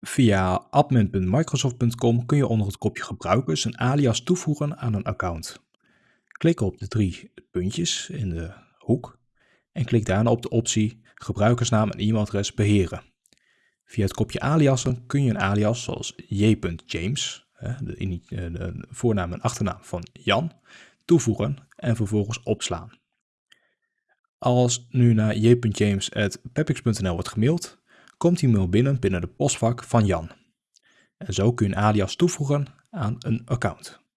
Via admin.microsoft.com kun je onder het kopje gebruikers een alias toevoegen aan een account. Klik op de drie puntjes in de hoek en klik daarna op de optie gebruikersnaam en e-mailadres beheren. Via het kopje aliasen kun je een alias zoals j.james, de, de voornaam en achternaam van Jan, toevoegen en vervolgens opslaan. Als nu naar j.james.pepix.nl wordt gemaild, komt die mail binnen binnen de postvak van Jan. En zo kun je een alias toevoegen aan een account.